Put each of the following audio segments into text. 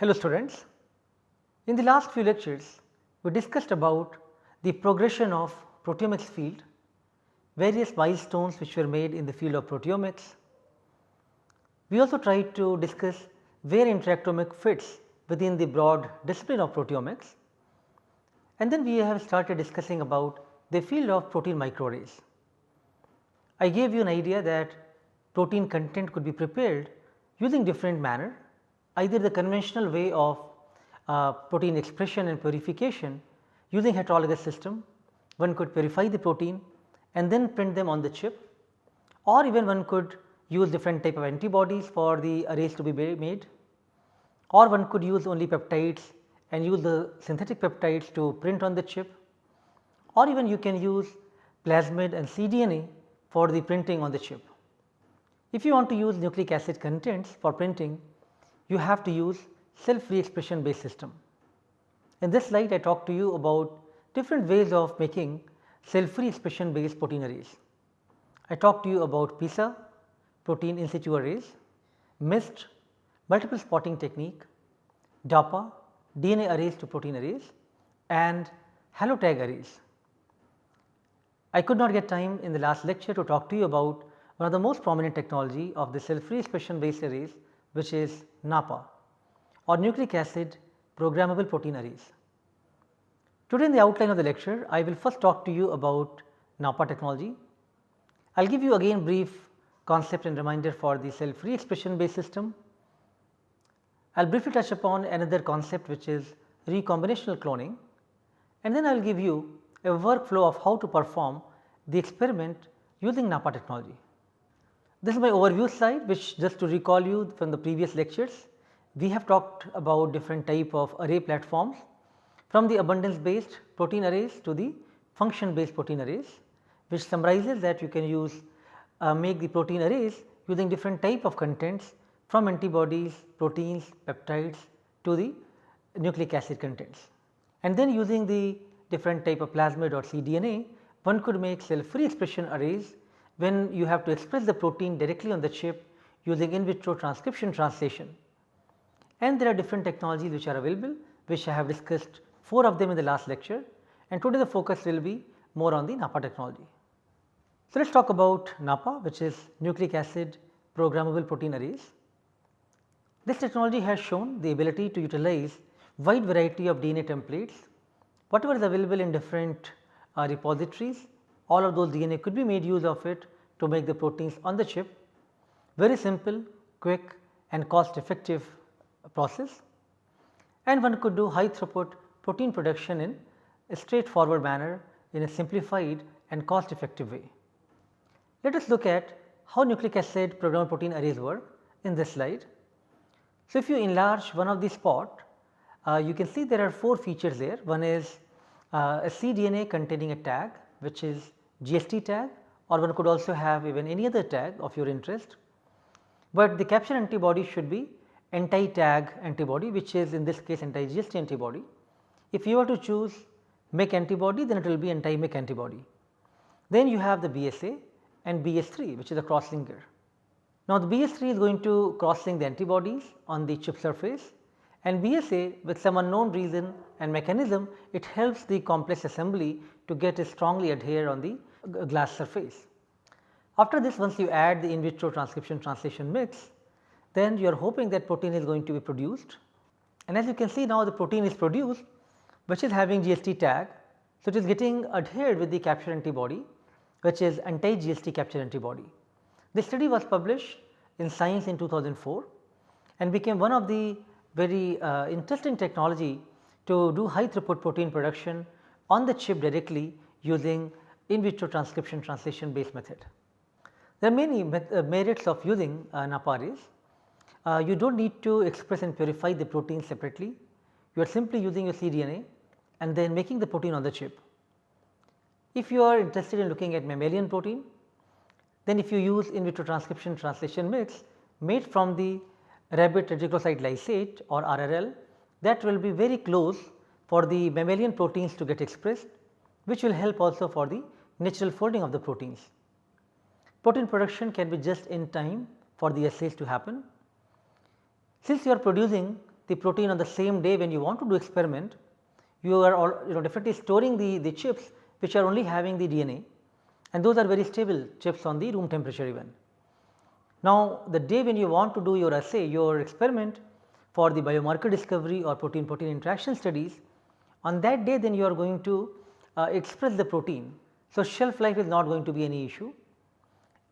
Hello students. In the last few lectures, we discussed about the progression of proteomics field, various milestones which were made in the field of proteomics. We also tried to discuss where interactomic fits within the broad discipline of proteomics and then we have started discussing about the field of protein microarrays. I gave you an idea that protein content could be prepared using different manner either the conventional way of uh, protein expression and purification using heterologous system one could purify the protein and then print them on the chip or even one could use different type of antibodies for the arrays to be made or one could use only peptides and use the synthetic peptides to print on the chip or even you can use plasmid and cDNA for the printing on the chip. If you want to use nucleic acid contents for printing, you have to use self-free expression-based system. In this slide I talk to you about different ways of making self-free expression-based protein arrays. I talked to you about PISA, protein in situ arrays, MIST, multiple spotting technique, DAPA, DNA arrays to protein arrays and halotag arrays. I could not get time in the last lecture to talk to you about one of the most prominent technology of the self-free expression based arrays which is NAPA or nucleic acid programmable protein arrays. Today in the outline of the lecture I will first talk to you about NAPA technology. I will give you again brief concept and reminder for the cell free expression based system. I will briefly touch upon another concept which is recombinational cloning and then I will give you a workflow of how to perform the experiment using NAPA technology. This is my overview slide which just to recall you from the previous lectures, we have talked about different type of array platforms from the abundance based protein arrays to the function based protein arrays which summarizes that you can use uh, make the protein arrays using different type of contents from antibodies, proteins, peptides to the nucleic acid contents. And then using the different type of plasmid or cDNA, one could make cell free expression arrays when you have to express the protein directly on the chip using in vitro transcription translation. And there are different technologies which are available which I have discussed 4 of them in the last lecture and today the focus will be more on the NAPA technology. So, let us talk about NAPA which is nucleic acid programmable protein arrays. This technology has shown the ability to utilize wide variety of DNA templates whatever is available in different uh, repositories all of those DNA could be made use of it to make the proteins on the chip very simple, quick and cost effective process and one could do high throughput protein production in a straightforward manner in a simplified and cost effective way. Let us look at how nucleic acid programmable protein arrays work in this slide. So, if you enlarge one of these spot, uh, you can see there are 4 features there. One is uh, a cDNA containing a tag which is GST tag or one could also have even any other tag of your interest, but the capture antibody should be anti tag antibody which is in this case anti GST antibody if you were to choose MEK antibody then it will be anti MEK antibody. Then you have the BSA and BS3 which is a cross linker. Now the BS3 is going to cross link the antibodies on the chip surface and BSA with some unknown reason and mechanism it helps the complex assembly to get strongly adhere on the glass surface. After this once you add the in vitro transcription translation mix then you are hoping that protein is going to be produced and as you can see now the protein is produced which is having GST tag. So, it is getting adhered with the capture antibody which is anti GST capture antibody. This study was published in Science in 2004 and became one of the very uh, interesting technology to do high throughput protein production on the chip directly using in vitro transcription translation based method. There are many uh, merits of using uh. Uh, you do not need to express and purify the protein separately, you are simply using your cDNA and then making the protein on the chip. If you are interested in looking at mammalian protein, then if you use in vitro transcription translation mix made from the rabbit reticulocyte lysate or RRL that will be very close for the mammalian proteins to get expressed which will help also for the natural folding of the proteins. Protein production can be just in time for the assays to happen. Since you are producing the protein on the same day when you want to do experiment, you are all you know definitely storing the, the chips which are only having the DNA and those are very stable chips on the room temperature even. Now, the day when you want to do your assay your experiment for the biomarker discovery or protein protein interaction studies on that day then you are going to uh, express the protein. So, shelf life is not going to be any issue.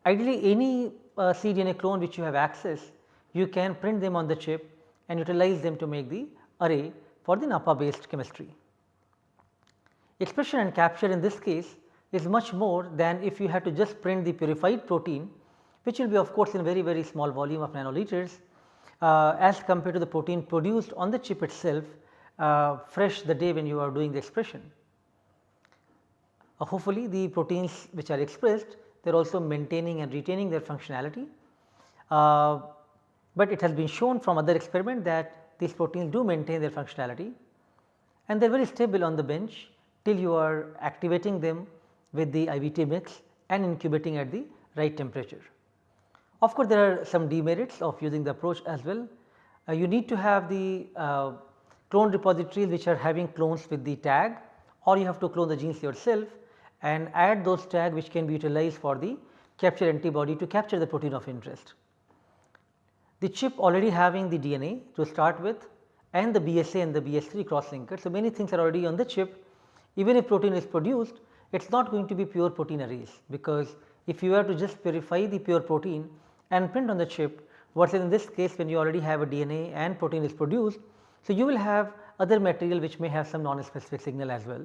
Ideally any uh, cDNA clone which you have access you can print them on the chip and utilize them to make the array for the Napa based chemistry. Expression and capture in this case is much more than if you had to just print the purified protein which will be of course in very very small volume of nanoliters uh, as compared to the protein produced on the chip itself uh, fresh the day when you are doing the expression. Uh, hopefully the proteins which are expressed they are also maintaining and retaining their functionality. Uh, but it has been shown from other experiment that these proteins do maintain their functionality and they are very stable on the bench till you are activating them with the IVT mix and incubating at the right temperature. Of course, there are some demerits of using the approach as well. Uh, you need to have the uh, clone repositories which are having clones with the tag or you have to clone the genes yourself and add those tag which can be utilized for the capture antibody to capture the protein of interest. The chip already having the DNA to start with and the BSA and the BS3 cross linker. So, many things are already on the chip even if protein is produced it is not going to be pure protein arrays because if you were to just purify the pure protein and print on the chip versus in this case when you already have a DNA and protein is produced. So, you will have other material which may have some non-specific signal as well.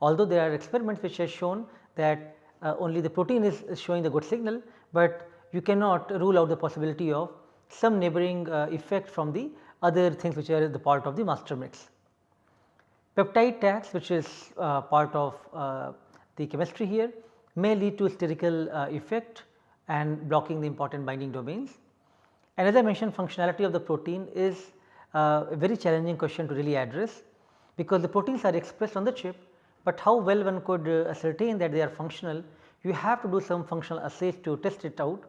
Although there are experiments which have shown that uh, only the protein is, is, showing the good signal, but you cannot rule out the possibility of some neighboring uh, effect from the other things which are the part of the master mix. Peptide tags which is uh, part of uh, the chemistry here may lead to sterical uh, effect and blocking the important binding domains. And as I mentioned functionality of the protein is uh, a very challenging question to really address because the proteins are expressed on the chip, but how well one could uh, ascertain that they are functional you have to do some functional assays to test it out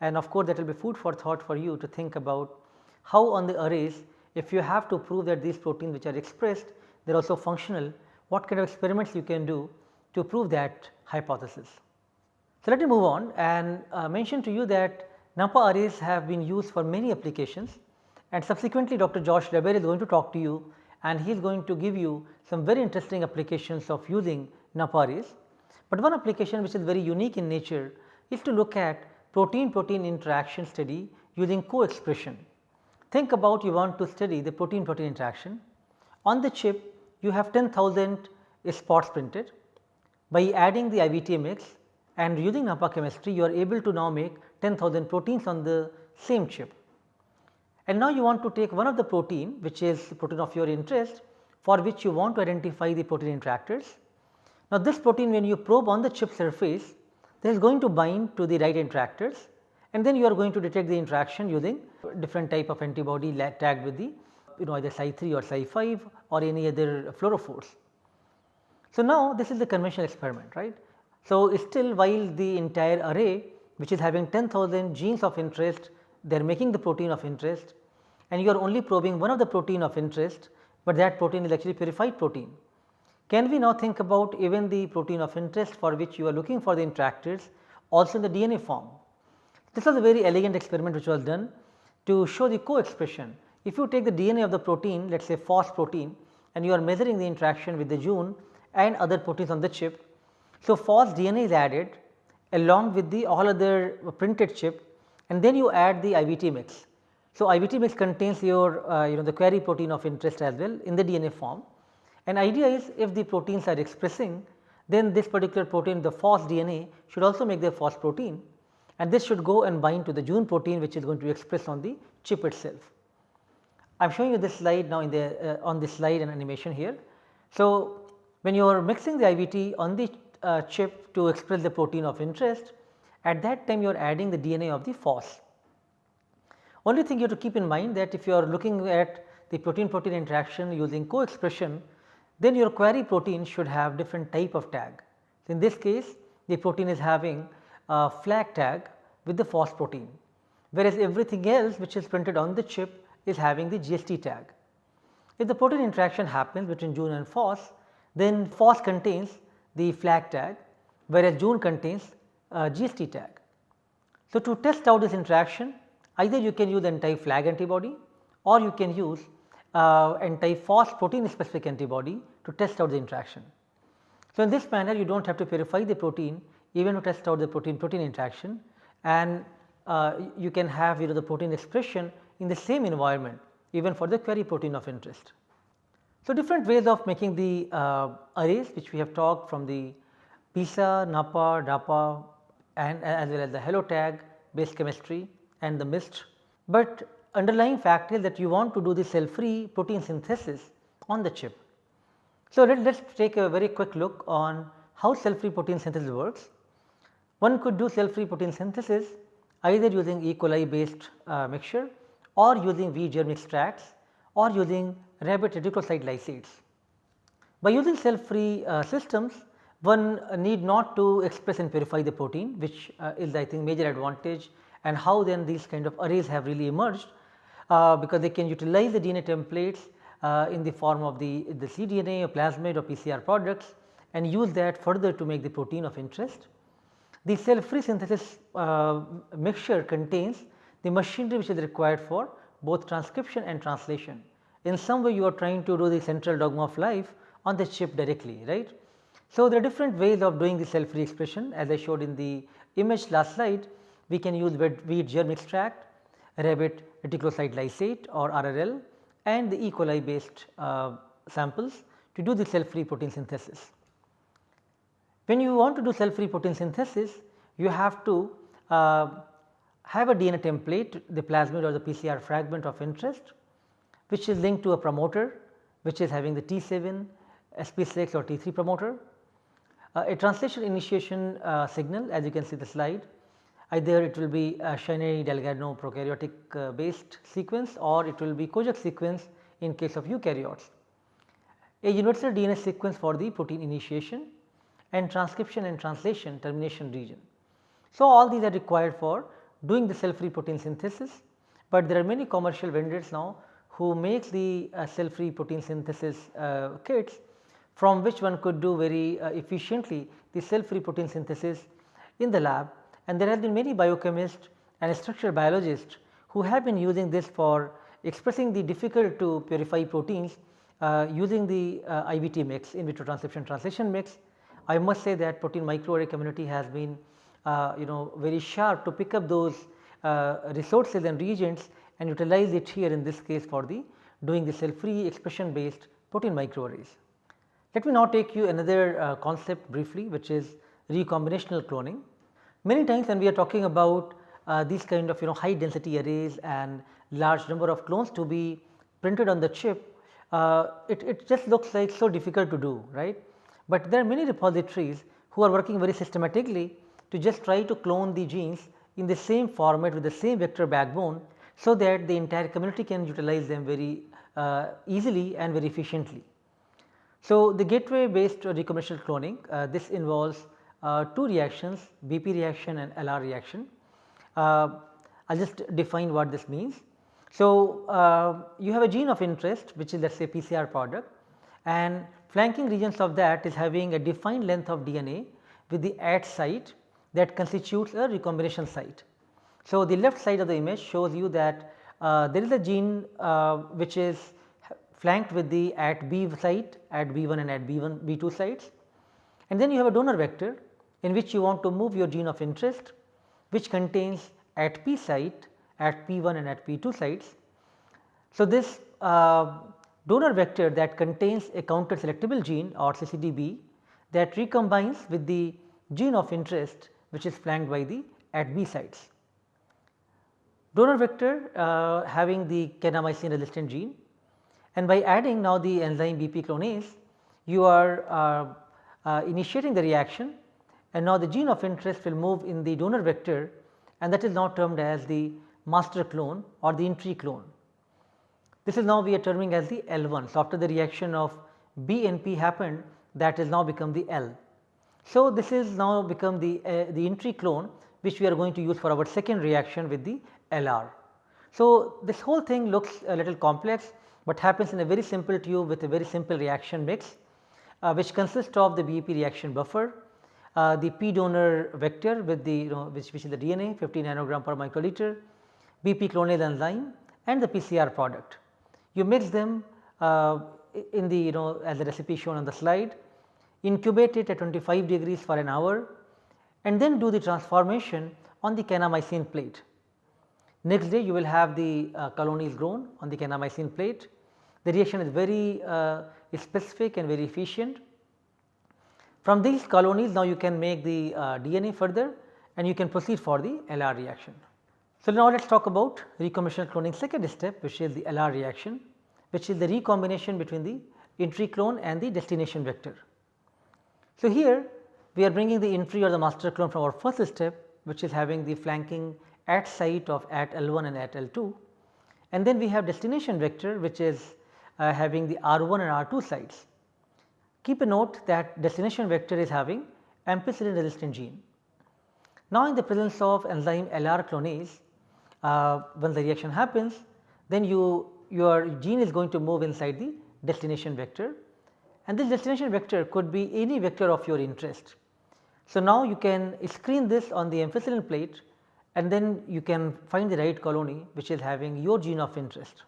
and of course, that will be food for thought for you to think about how on the arrays if you have to prove that these proteins which are expressed they are also functional what kind of experiments you can do to prove that hypothesis. So, let me move on and uh, mention to you that NAPPA arrays have been used for many applications and subsequently Dr. Josh Lebert is going to talk to you and he is going to give you some very interesting applications of using NAPPA arrays. But one application which is very unique in nature is to look at protein protein interaction study using co-expression. Think about you want to study the protein protein interaction. On the chip you have 10,000 spots printed by adding the IVT mix and using NAPPA chemistry you are able to now make 10,000 proteins on the same chip. And now you want to take one of the protein which is the protein of your interest for which you want to identify the protein interactors. Now this protein when you probe on the chip surface there is going to bind to the right interactors and then you are going to detect the interaction using different type of antibody tagged with the you know either Cy3 or Cy5 or any other fluorophores. So now this is the conventional experiment right. So, still while the entire array which is having 10,000 genes of interest they are making the protein of interest and you are only probing one of the protein of interest, but that protein is actually purified protein. Can we now think about even the protein of interest for which you are looking for the interactors also in the DNA form? This was a very elegant experiment which was done to show the co-expression. If you take the DNA of the protein let us say FOS protein and you are measuring the interaction with the Jun and other proteins on the chip so, FOS DNA is added along with the all other printed chip and then you add the IVT mix. So, IVT mix contains your uh, you know the query protein of interest as well in the DNA form and idea is if the proteins are expressing then this particular protein the FOS DNA should also make the FOS protein and this should go and bind to the Jun protein which is going to be expressed on the chip itself. I am showing you this slide now in the uh, on this slide and animation here. So, when you are mixing the IVT on the uh, chip to express the protein of interest, at that time you are adding the DNA of the FOS. Only thing you have to keep in mind that if you are looking at the protein protein interaction using co-expression, then your query protein should have different type of tag. In this case the protein is having a flag tag with the FOS protein, whereas everything else which is printed on the chip is having the GST tag. If the protein interaction happens between Jun and FOS, then FOS contains the flag tag whereas Jun contains GST tag. So, to test out this interaction either you can use anti flag antibody or you can use uh, anti FOS protein specific antibody to test out the interaction. So, in this manner you do not have to purify the protein even to test out the protein protein interaction and uh, you can have you know the protein expression in the same environment even for the query protein of interest. So, different ways of making the uh, arrays which we have talked from the PISA, NAPA, DAPA and as well as the hello tag base chemistry and the MIST. But underlying fact is that you want to do the cell free protein synthesis on the chip. So, let us take a very quick look on how cell free protein synthesis works. One could do cell free protein synthesis either using E. coli based uh, mixture or using V germ extracts or using rabbit reticulocyte lysates. By using cell free uh, systems one need not to express and purify the protein which uh, is I think major advantage and how then these kind of arrays have really emerged uh, because they can utilize the DNA templates uh, in the form of the, the cDNA or plasmid or PCR products and use that further to make the protein of interest. The cell free synthesis uh, mixture contains the machinery which is required for both transcription and translation. In some way you are trying to do the central dogma of life on the chip directly right. So, there are different ways of doing the cell free expression as I showed in the image last slide we can use wheat germ extract, rabbit reticulocyte lysate or RRL and the E. coli based uh, samples to do the cell free protein synthesis. When you want to do cell free protein synthesis you have to uh, have a DNA template the plasmid or the PCR fragment of interest which is linked to a promoter which is having the T7, SP6 or T3 promoter. Uh, a translation initiation uh, signal as you can see the slide either it will be a Shaney Delgado prokaryotic uh, based sequence or it will be Kojak sequence in case of eukaryotes. A universal DNA sequence for the protein initiation and transcription and translation termination region. So, all these are required for doing the cell free protein synthesis, but there are many commercial vendors now who make the uh, cell free protein synthesis uh, kits from which one could do very uh, efficiently the cell free protein synthesis in the lab and there have been many biochemists and structural biologists who have been using this for expressing the difficult to purify proteins uh, using the uh, IVT mix in vitro transcription translation mix. I must say that protein microarray community has been uh, you know very sharp to pick up those uh, resources and reagents and utilize it here in this case for the doing the cell free expression based protein microarrays. Let me now take you another uh, concept briefly which is recombinational cloning. Many times when we are talking about uh, these kind of you know high density arrays and large number of clones to be printed on the chip, uh, it, it just looks like so difficult to do right. But there are many repositories who are working very systematically to just try to clone the genes in the same format with the same vector backbone so that the entire community can utilize them very uh, easily and very efficiently. So, the gateway based recombinational cloning uh, this involves uh, two reactions BP reaction and LR reaction. Uh, I will just define what this means. So, uh, you have a gene of interest which is let us say PCR product and flanking regions of that is having a defined length of DNA with the at site that constitutes a recombination site. So, the left side of the image shows you that uh, there is a gene uh, which is flanked with the at B site, at B1 and at B1 B2 sites and then you have a donor vector in which you want to move your gene of interest which contains at P site, at P1 and at P2 sites. So, this uh, donor vector that contains a counter selectable gene or CCDB that recombines with the gene of interest which is flanked by the at B sites. Donor vector uh, having the kanamycin resistant gene and by adding now the enzyme BP clonase you are uh, uh, initiating the reaction and now the gene of interest will move in the donor vector and that is now termed as the master clone or the entry clone. This is now we are terming as the L1. So, after the reaction of B and P happened that has now become the L. So, this is now become the, uh, the entry clone which we are going to use for our second reaction with the LR. So, this whole thing looks a little complex, but happens in a very simple tube with a very simple reaction mix uh, which consists of the BEP reaction buffer, uh, the P donor vector with the you know which, which is the DNA 50 nanogram per microliter, BP clonal enzyme and the PCR product. You mix them uh, in the you know as the recipe shown on the slide, incubate it at 25 degrees for an hour and then do the transformation on the kanamycin plate. Next day you will have the uh, colonies grown on the kanamycin plate. The reaction is very uh, specific and very efficient. From these colonies now you can make the uh, DNA further and you can proceed for the LR reaction. So, now let us talk about recombinational cloning second step which is the LR reaction which is the recombination between the entry clone and the destination vector. So, here we are bringing the entry or the master clone from our first step which is having the flanking at site of at L1 and at L2 and then we have destination vector which is uh, having the R1 and R2 sites. Keep a note that destination vector is having ampicillin resistant gene. Now, in the presence of enzyme LR clonase, uh, when the reaction happens, then you your gene is going to move inside the destination vector and this destination vector could be any vector of your interest. So, now you can screen this on the ampicillin plate and then you can find the right colony which is having your gene of interest.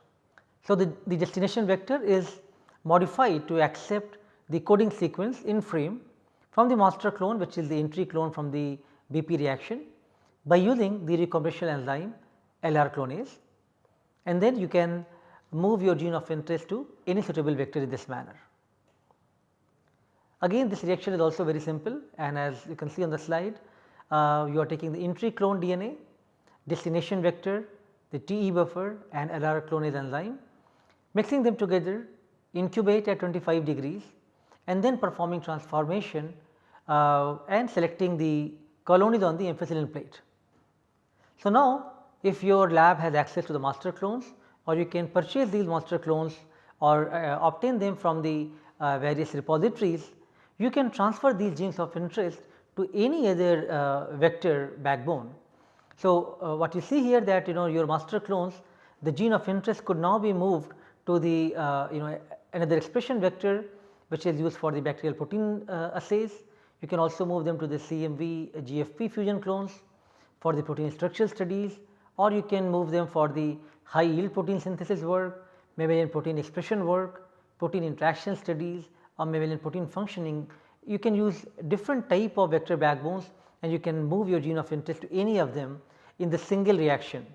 So, the, the destination vector is modified to accept the coding sequence in frame from the master clone which is the entry clone from the BP reaction by using the recombinational enzyme LR clonase and then you can move your gene of interest to any suitable vector in this manner. Again this reaction is also very simple and as you can see on the slide uh, you are taking the entry clone DNA, destination vector, the TE buffer and LR clonase enzyme mixing them together incubate at 25 degrees and then performing transformation uh, and selecting the colonies on the ampicillin plate. So, now if your lab has access to the master clones or you can purchase these master clones or uh, obtain them from the uh, various repositories, you can transfer these genes of interest to any other uh, vector backbone. So, uh, what you see here that you know your master clones the gene of interest could now be moved to the uh, you know another expression vector which is used for the bacterial protein uh, assays. You can also move them to the CMV GFP fusion clones for the protein structural studies or you can move them for the high yield protein synthesis work, mammalian protein expression work, protein interaction studies or mammalian protein functioning. You can use different type of vector backbones and you can move your gene of interest to any of them in the single reaction.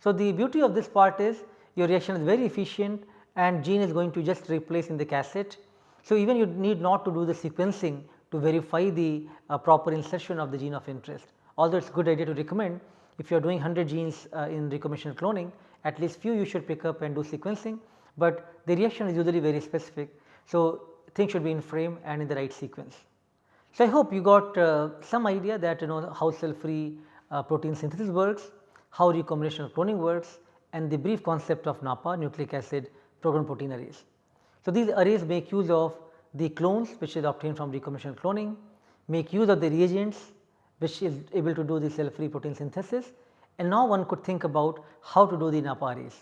So, the beauty of this part is your reaction is very efficient and gene is going to just replace in the cassette. So, even you need not to do the sequencing to verify the uh, proper insertion of the gene of interest. Although it is good idea to recommend if you are doing 100 genes uh, in recombinational cloning at least few you should pick up and do sequencing, but the reaction is usually very specific. So, things should be in frame and in the right sequence. So, I hope you got uh, some idea that you know how cell free uh, protein synthesis works, how recombinational cloning works and the brief concept of NAPA nucleic acid program protein arrays. So, these arrays make use of the clones which is obtained from recombinational cloning, make use of the reagents which is able to do the cell free protein synthesis and now one could think about how to do the NAPA arrays.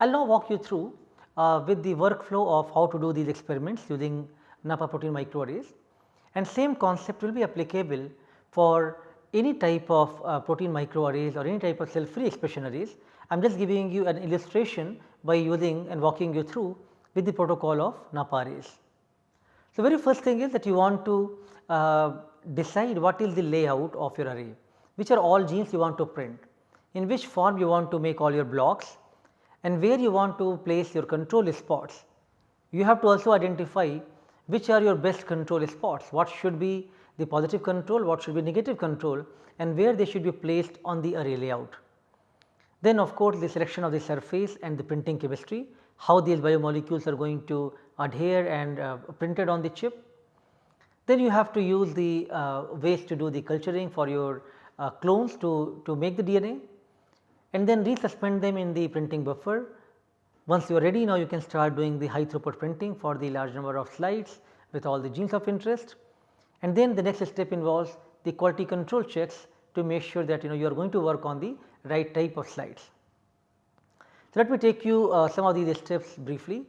I will now walk you through uh, with the workflow of how to do these experiments using NAPA protein microarrays and same concept will be applicable for any type of uh, protein microarrays or any type of cell free expression arrays I am just giving you an illustration by using and walking you through with the protocol of NAPA arrays. So, very first thing is that you want to uh, decide what is the layout of your array, which are all genes you want to print, in which form you want to make all your blocks and where you want to place your control spots. You have to also identify which are your best control spots, what should be the positive control, what should be negative control and where they should be placed on the array layout. Then of course, the selection of the surface and the printing chemistry, how these biomolecules are going to adhere and uh, printed on the chip. Then you have to use the uh, ways to do the culturing for your uh, clones to, to make the DNA and then resuspend them in the printing buffer. Once you are ready now you can start doing the high throughput printing for the large number of slides with all the genes of interest. And then the next step involves the quality control checks to make sure that you know you are going to work on the right type of slides. So, let me take you uh, some of these steps briefly.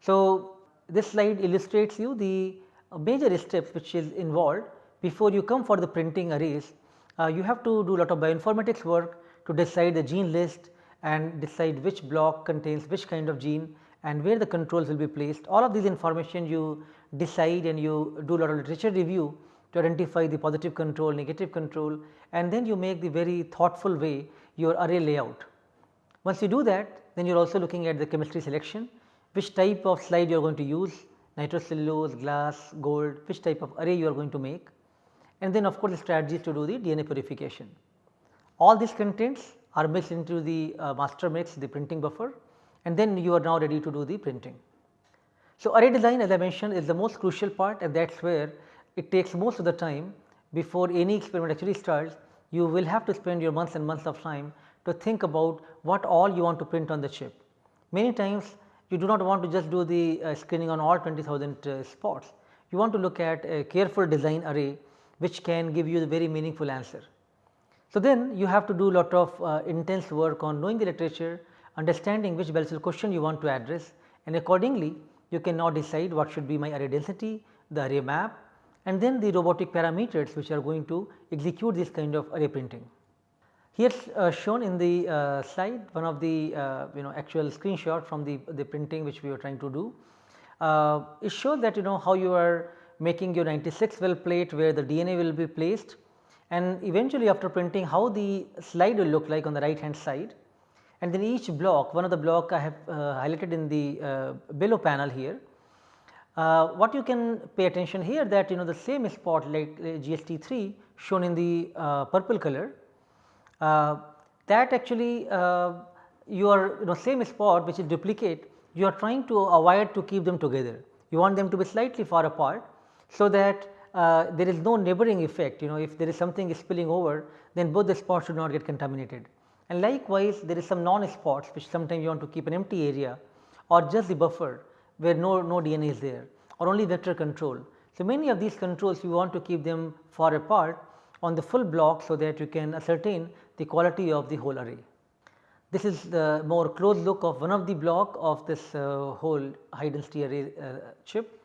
So, this slide illustrates you the uh, major steps which is involved before you come for the printing arrays. Uh, you have to do a lot of bioinformatics work to decide the gene list and decide which block contains which kind of gene and where the controls will be placed. All of these information you decide and you do a lot of literature review to identify the positive control, negative control and then you make the very thoughtful way your array layout. Once you do that then you are also looking at the chemistry selection, which type of slide you are going to use nitrocellulose, glass, gold, which type of array you are going to make and then of course, the strategies to do the DNA purification. All these contents are mixed into the uh, master mix the printing buffer and then you are now ready to do the printing. So, array design as I mentioned is the most crucial part and that is where it takes most of the time before any experiment actually starts you will have to spend your months and months of time to think about what all you want to print on the chip. Many times you do not want to just do the uh, screening on all 20,000 uh, spots, you want to look at a careful design array which can give you the very meaningful answer. So, then you have to do a lot of uh, intense work on knowing the literature, understanding which Bell question you want to address and accordingly you can now decide what should be my array density, the array map and then the robotic parameters which are going to execute this kind of array printing. Here uh, shown in the uh, slide one of the uh, you know actual screenshot from the, the printing which we were trying to do. Uh, it shows that you know how you are making your 96 well plate where the DNA will be placed and eventually after printing how the slide will look like on the right hand side and then each block one of the block I have uh, highlighted in the uh, below panel here. Uh, what you can pay attention here that you know the same spot like uh, GST3 shown in the uh, purple color uh, that actually your you know same spot which is duplicate you are trying to avoid to keep them together. You want them to be slightly far apart so that uh, there is no neighboring effect you know if there is something spilling over then both the spots should not get contaminated. And likewise there is some non spots which sometimes you want to keep an empty area or just the buffer where no, no DNA is there or only vector control. So, many of these controls you want to keep them far apart on the full block so that you can ascertain the quality of the whole array. This is the more close look of one of the block of this uh, whole high density array uh, chip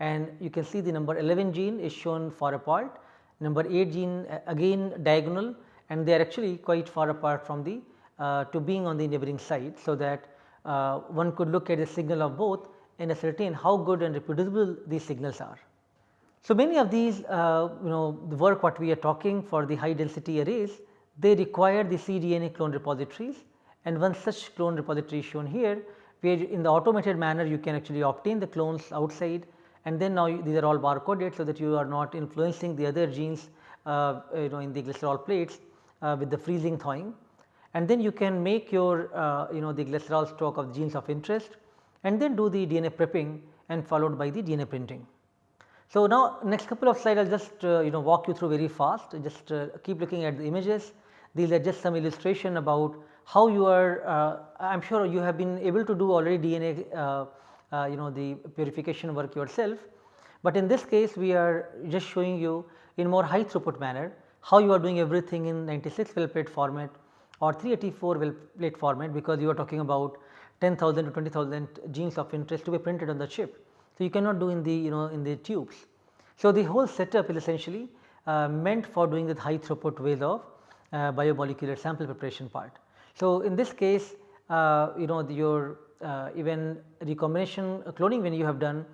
and you can see the number 11 gene is shown far apart, number 8 gene again diagonal and they are actually quite far apart from the uh, to being on the neighboring side. So, that uh, one could look at the signal of both and ascertain how good and reproducible these signals are. So, many of these uh, you know the work what we are talking for the high density arrays they require the cDNA clone repositories and one such clone repository is shown here where in the automated manner you can actually obtain the clones outside and then now these are all barcoded so that you are not influencing the other genes uh, you know in the glycerol plates uh, with the freezing thawing. And then you can make your uh, you know the glycerol stock of genes of interest and then do the DNA prepping and followed by the DNA printing. So, now next couple of slides I will just uh, you know walk you through very fast. Just uh, keep looking at the images. These are just some illustration about how you are uh, I am sure you have been able to do already DNA you know the purification work yourself. But in this case we are just showing you in more high throughput manner how you are doing everything in 96 well plate format or 384 well plate format because you are talking about 10,000 to 20,000 genes of interest to be printed on the chip. So, you cannot do in the you know in the tubes. So, the whole setup is essentially uh, meant for doing the high throughput ways of uh, biomolecular sample preparation part. So, in this case uh, you know the, your uh, even recombination cloning when you have done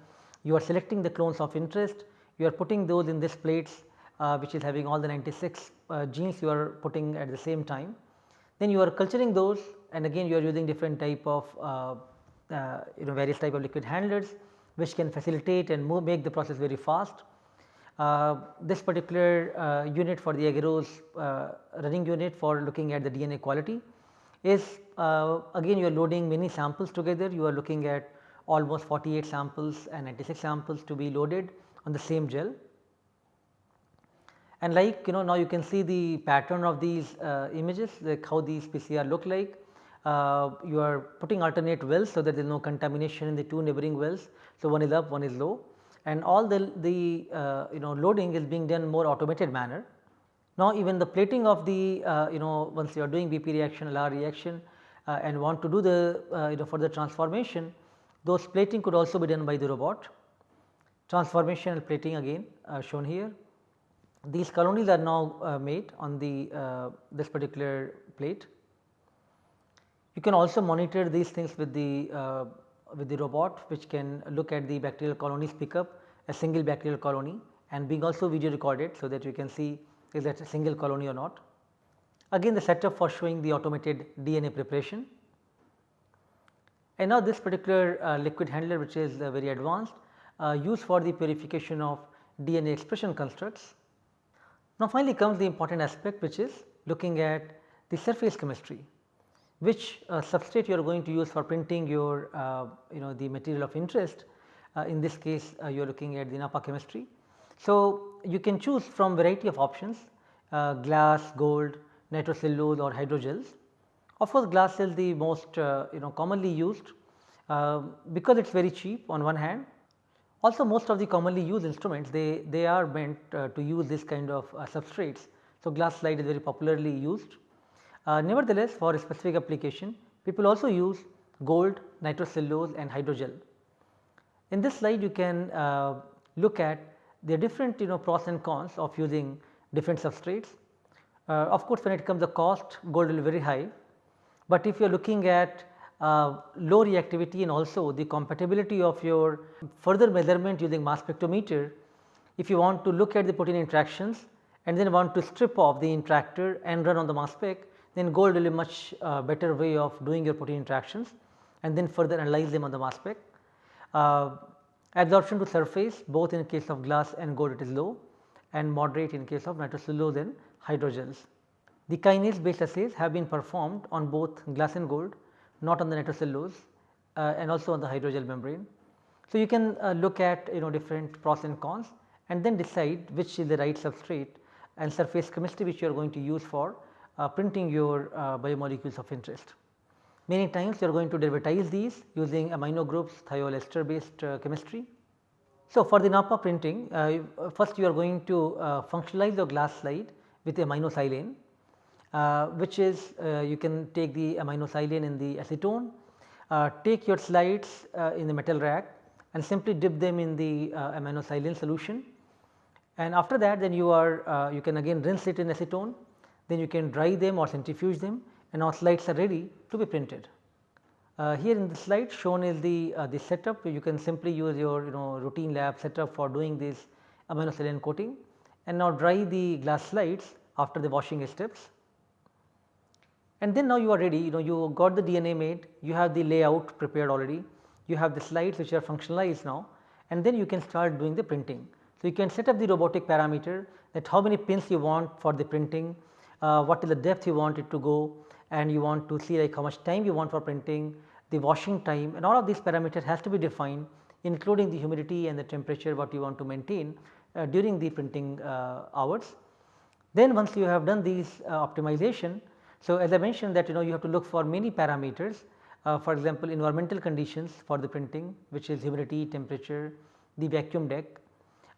you are selecting the clones of interest you are putting those in this plates uh, which is having all the 96 uh, genes you are putting at the same time. Then you are culturing those and again you are using different type of uh, uh, you know various type of liquid handlers which can facilitate and move make the process very fast. Uh, this particular unit for the agarose running unit for looking at the DNA quality is uh, again you are loading many samples together you are looking at almost 48 samples and 96 samples to be loaded on the same gel. And like you know now you can see the pattern of these uh, images like how these PCR look like. Uh, you are putting alternate wells so that there is no contamination in the two neighboring wells. So, one is up one is low and all the, the uh, you know loading is being done more automated manner. Now, even the plating of the uh, you know once you are doing BP reaction LR reaction and want to do the uh, you know further transformation, those plating could also be done by the robot. Transformation and plating again uh, shown here. These colonies are now uh, made on the uh, this particular plate. You can also monitor these things with the uh, with the robot which can look at the bacterial colonies pick up a single bacterial colony and being also video recorded so that you can see is that a single colony or not. Again the setup for showing the automated DNA preparation. And now this particular uh, liquid handler which is uh, very advanced uh, used for the purification of DNA expression constructs. Now finally comes the important aspect which is looking at the surface chemistry which uh, substrate you are going to use for printing your uh, you know the material of interest. Uh, in this case uh, you are looking at the Napa chemistry. So you can choose from variety of options uh, glass, gold, nitrocellulose or hydrogels. Of course, glass is the most uh, you know commonly used because it is very cheap on one hand also most of the commonly used instruments they, they are meant uh, to use this kind of uh, substrates. So, glass slide is very popularly used. Uh, nevertheless, for a specific application people also use gold, nitrocellulose and hydrogel. In this slide you can uh, look at the different you know pros and cons of using different substrates. Uh, of course, when it comes to cost gold will be very high, but if you are looking at uh, low reactivity and also the compatibility of your further measurement using mass spectrometer. If you want to look at the protein interactions and then want to strip off the interactor and run on the mass spec, then gold will be much uh, better way of doing your protein interactions and then further analyze them on the mass spec. Uh, absorption to surface both in case of glass and gold it is low and moderate in case of nitrocellulose and hydrogels. The kinase based assays have been performed on both glass and gold not on the nitrocellulose uh, and also on the hydrogel membrane. So, you can uh, look at you know different pros and cons and then decide which is the right substrate and surface chemistry which you are going to use for uh, printing your uh, biomolecules of interest. Many times you are going to derivatize these using amino groups thiol ester based uh, chemistry. So, for the NAPA printing uh, first you are going to functionalize your glass slide with aminosilane uh, which is uh, you can take the aminosilane in the acetone, uh, take your slides in the metal rack and simply dip them in the aminosilane solution. And after that then you are you can again rinse it in acetone. Then you can dry them or centrifuge them and our slides are ready to be printed. Uh, here in the slide shown is the uh, the setup. You can simply use your you know routine lab setup for doing this aminosilane coating and now dry the glass slides after the washing steps and then now you are ready you know you got the DNA made you have the layout prepared already you have the slides which are functionalized now and then you can start doing the printing. So, you can set up the robotic parameter that how many pins you want for the printing, uh, what is the depth you want it to go and you want to see like how much time you want for printing, the washing time and all of these parameters has to be defined including the humidity and the temperature what you want to maintain during the printing uh, hours. Then once you have done these uh, optimization so, as I mentioned that you know you have to look for many parameters uh, for example, environmental conditions for the printing which is humidity, temperature, the vacuum deck,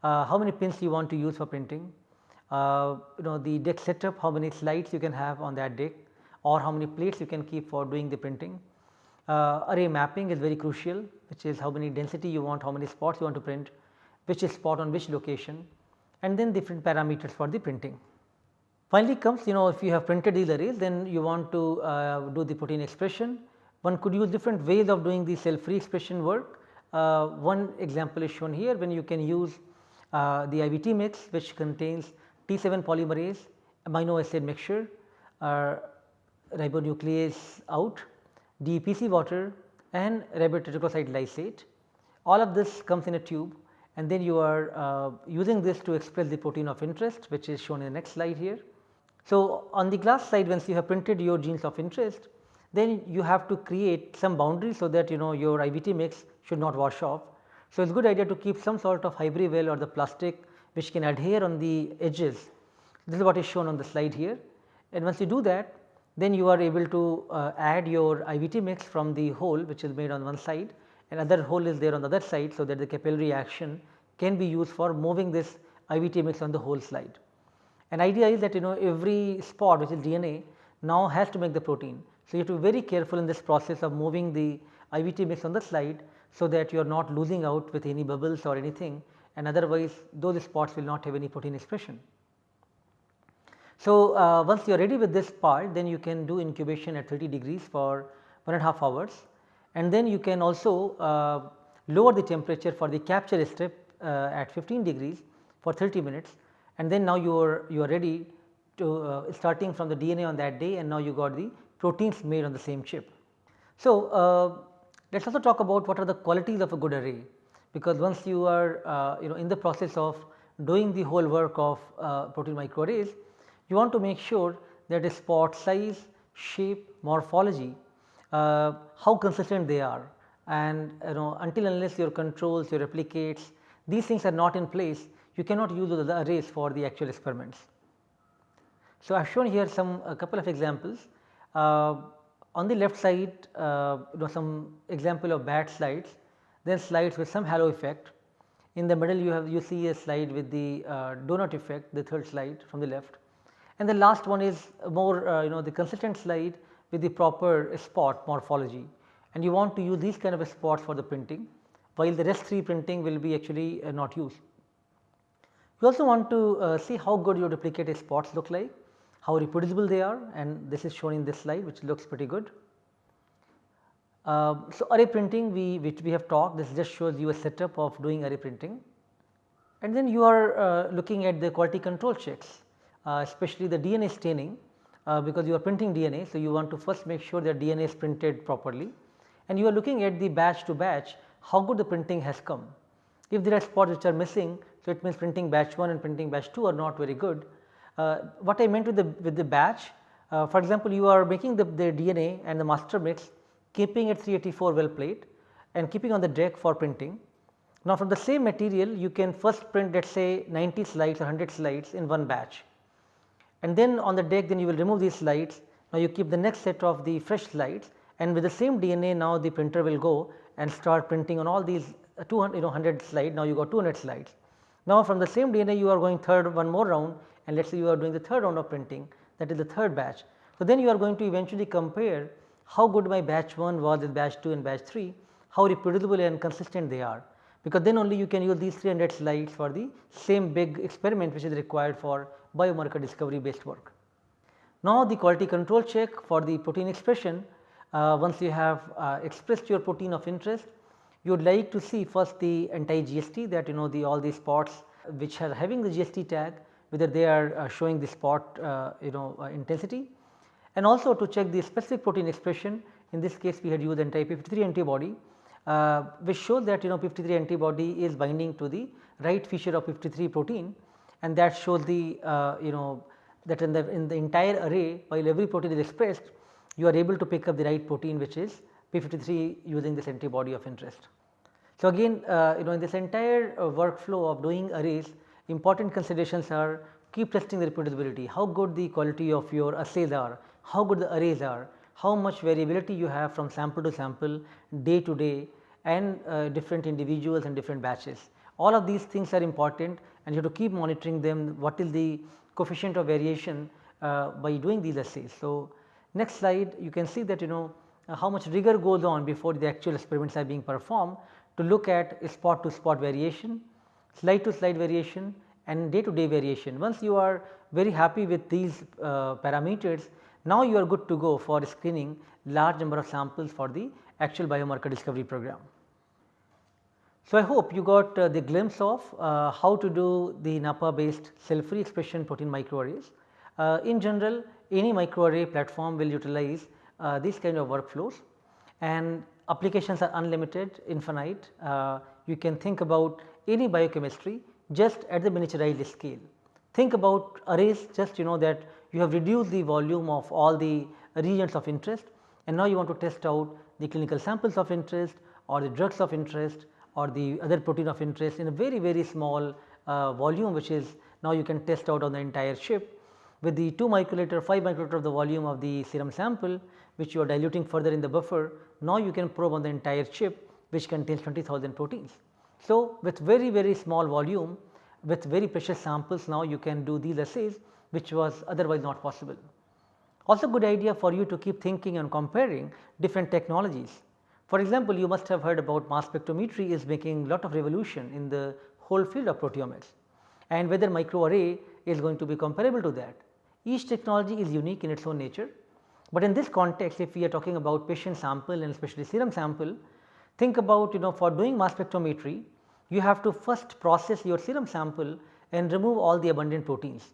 uh, how many pins you want to use for printing, uh, you know the deck setup, how many slides you can have on that deck or how many plates you can keep for doing the printing. Uh, array mapping is very crucial which is how many density you want, how many spots you want to print, which is spot on which location and then different parameters for the printing. Finally comes you know if you have printed these arrays then you want to uh, do the protein expression. One could use different ways of doing the cell free expression work. Uh, one example is shown here when you can use uh, the IVT mix which contains T7 polymerase, amino acid mixture, uh, ribonuclease out, DPC water and ribotreticoside lysate. All of this comes in a tube and then you are uh, using this to express the protein of interest which is shown in the next slide here. So, on the glass slide once you have printed your genes of interest then you have to create some boundary so that you know your IVT mix should not wash off. So, it is good idea to keep some sort of Hy-Brevell or the plastic which can adhere on the edges. This is what is shown on the slide here and once you do that then you are able to uh, add your IVT mix from the hole which is made on one side and other hole is there on the other side. So, that the capillary action can be used for moving this IVT mix on the whole slide. An idea is that you know every spot which is DNA now has to make the protein. So, you have to be very careful in this process of moving the IVT mix on the slide, so that you are not losing out with any bubbles or anything and otherwise those spots will not have any protein expression. So, uh, once you are ready with this part then you can do incubation at 30 degrees for one and a half hours and then you can also uh, lower the temperature for the capture step uh, at 15 degrees for 30 minutes and then now you are you are ready to uh, starting from the DNA on that day and now you got the proteins made on the same chip. So, uh, let us also talk about what are the qualities of a good array because once you are uh, you know in the process of doing the whole work of uh, protein microarrays you want to make sure that the spot size, shape, morphology, how consistent they are and you know until unless your controls, your replicates these things are not in place you cannot use the arrays for the actual experiments. So, I have shown here some a couple of examples. Uh, on the left side uh, you know some example of bad slides, then slides with some halo effect. In the middle you have you see a slide with the uh, donut effect the third slide from the left and the last one is more uh, you know the consistent slide with the proper spot morphology and you want to use these kind of spots for the printing while the rest 3 printing will be actually uh, not used. You also want to uh, see how good your duplicated spots look like, how reproducible they are and this is shown in this slide which looks pretty good. Uh, so, array printing we which we have talked this just shows you a setup of doing array printing and then you are uh, looking at the quality control checks uh, especially the DNA staining uh, because you are printing DNA. So, you want to first make sure that DNA is printed properly and you are looking at the batch to batch how good the printing has come. If there are spots which are missing, so it means printing batch 1 and printing batch 2 are not very good. Uh, what I meant with the with the batch, uh, for example, you are making the, the DNA and the master mix keeping at 384 well plate and keeping on the deck for printing. Now, from the same material you can first print let us say 90 slides or 100 slides in one batch and then on the deck then you will remove these slides. Now, you keep the next set of the fresh slides and with the same DNA now the printer will go and start printing on all these uh, 200 you know 100 slide now you got 200 slides. Now, from the same DNA you are going third one more round and let us say you are doing the third round of printing that is the third batch. So, then you are going to eventually compare how good my batch 1 was with batch 2 and batch 3, how reproducible and consistent they are because then only you can use these 300 slides for the same big experiment which is required for biomarker discovery based work. Now, the quality control check for the protein expression uh, once you have uh, expressed your protein of interest you would like to see first the anti GST that you know the all these spots which are having the GST tag whether they are uh, showing the spot uh, you know uh, intensity and also to check the specific protein expression in this case we had used anti P53 antibody uh, which shows that you know P53 antibody is binding to the right feature of P53 protein and that shows the uh, you know that in the in the entire array while every protein is expressed you are able to pick up the right protein which is P53 using this antibody of interest. So, again uh, you know in this entire uh, workflow of doing arrays important considerations are keep testing the reproducibility, how good the quality of your assays are, how good the arrays are, how much variability you have from sample to sample, day to day and uh, different individuals and different batches. All of these things are important and you have to keep monitoring them what is the coefficient of variation uh, by doing these assays. So, next slide you can see that you know uh, how much rigor goes on before the actual experiments are being performed to look at spot to spot variation, slide to slide variation and day to day variation. Once you are very happy with these uh, parameters, now you are good to go for screening large number of samples for the actual biomarker discovery program. So, I hope you got uh, the glimpse of uh, how to do the NAPPA based cell free expression protein microarrays. Uh, in general any microarray platform will utilize uh, these kind of workflows and applications are unlimited infinite. Uh, you can think about any biochemistry just at the miniaturized scale. Think about arrays just you know that you have reduced the volume of all the regions of interest and now you want to test out the clinical samples of interest or the drugs of interest or the other protein of interest in a very very small uh, volume which is now you can test out on the entire chip with the 2 microliter 5 microliter of the volume of the serum sample which you are diluting further in the buffer now you can probe on the entire chip which contains 20,000 proteins. So, with very very small volume with very precious samples now you can do these assays which was otherwise not possible. Also good idea for you to keep thinking and comparing different technologies. For example, you must have heard about mass spectrometry is making a lot of revolution in the whole field of proteomics and whether microarray is going to be comparable to that. Each technology is unique in its own nature, but in this context if we are talking about patient sample and especially serum sample, think about you know for doing mass spectrometry you have to first process your serum sample and remove all the abundant proteins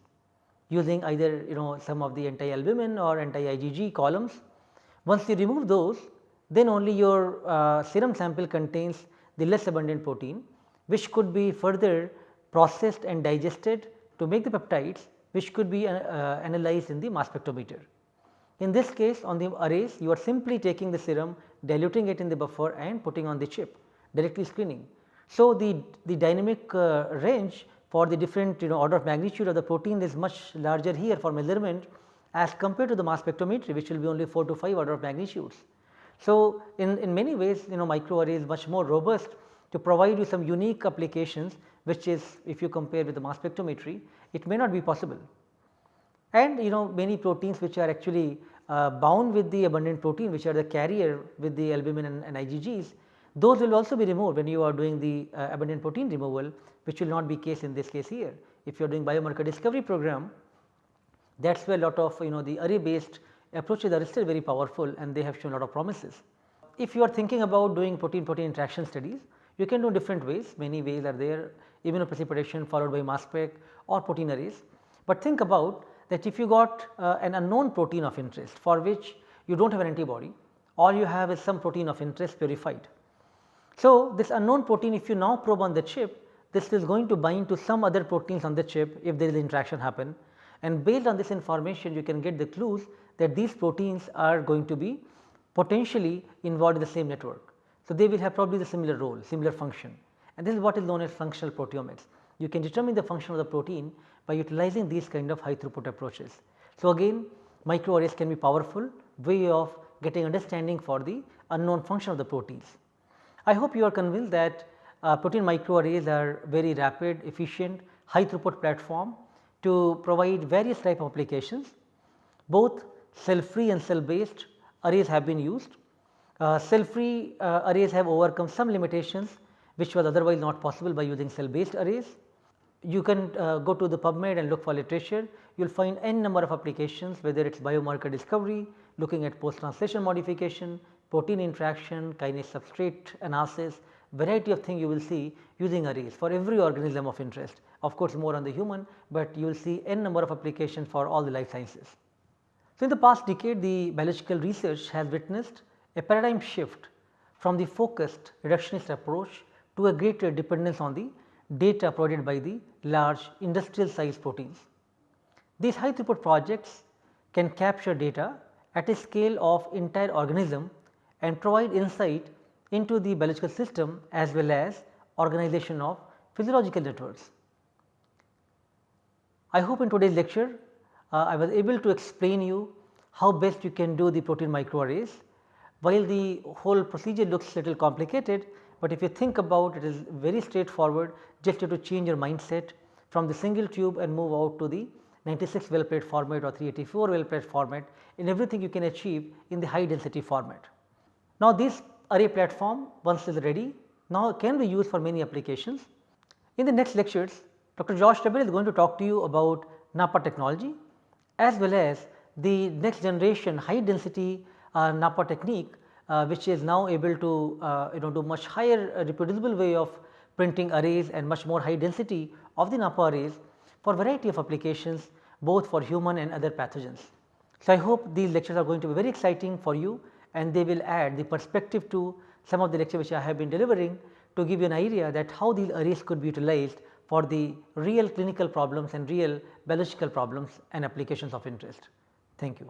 using either you know some of the anti-albumin or anti-IgG columns. Once you remove those then only your uh, serum sample contains the less abundant protein which could be further processed and digested to make the peptides which could be uh, uh, analyzed in the mass spectrometer. In this case on the arrays you are simply taking the serum diluting it in the buffer and putting on the chip directly screening. So, the, the dynamic uh, range for the different you know order of magnitude of the protein is much larger here for measurement as compared to the mass spectrometry which will be only 4 to 5 order of magnitudes. So, in, in many ways you know microarray is much more robust to provide you some unique applications which is if you compare with the mass spectrometry it may not be possible. And you know many proteins which are actually uh, bound with the abundant protein which are the carrier with the albumin and, and IgGs those will also be removed when you are doing the uh, abundant protein removal which will not be case in this case here. If you are doing biomarker discovery program that is where a lot of you know the array based approaches are still very powerful and they have shown a lot of promises. If you are thinking about doing protein protein interaction studies you can do different ways many ways are there immunoprecipitation followed by mass spec or protein arrays. But think about that if you got uh, an unknown protein of interest for which you do not have an antibody or you have is some protein of interest purified. So, this unknown protein if you now probe on the chip this is going to bind to some other proteins on the chip if there is interaction happen and based on this information you can get the clues that these proteins are going to be potentially involved in the same network. So, they will have probably the similar role, similar function and this is what is known as functional proteomics. You can determine the function of the protein by utilizing these kind of high throughput approaches. So, again microarrays can be powerful way of getting understanding for the unknown function of the proteins. I hope you are convinced that uh, protein microarrays are very rapid, efficient, high throughput platform to provide various type of applications. Both cell free and cell based arrays have been used. Uh, cell free uh, arrays have overcome some limitations which was otherwise not possible by using cell based arrays. You can uh, go to the PubMed and look for literature, you will find n number of applications whether it is biomarker discovery, looking at post translation modification, protein interaction, kinase substrate analysis, variety of things you will see using arrays for every organism of interest. Of course, more on the human, but you will see n number of applications for all the life sciences. So, in the past decade the biological research has witnessed a paradigm shift from the focused reductionist approach to a greater dependence on the data provided by the large industrial size proteins. These high throughput projects can capture data at a scale of entire organism and provide insight into the biological system as well as organization of physiological networks. I hope in today's lecture Uh, I was able to explain you how best you can do the protein microarrays. While the whole procedure looks little complicated, but if you think about it is very straightforward just to change your mindset from the single tube and move out to the 96 well plate format or 384 well plate format in everything you can achieve in the high density format. Now, this array platform once is ready now can be used for many applications. In the next lectures Dr. Josh LaBaer is going to talk to you about NAPPA technology as well as the next generation high density uh, NAPPA technique uh, which is now able to uh, you know do much higher uh, reproducible way of printing arrays and much more high density of the NAPPA arrays for variety of applications both for human and other pathogens. So, I hope these lectures are going to be very exciting for you and they will add the perspective to some of the lecture which I have been delivering to give you an idea that how these arrays could be utilized for the real clinical problems and real biological problems and applications of interest. Thank you.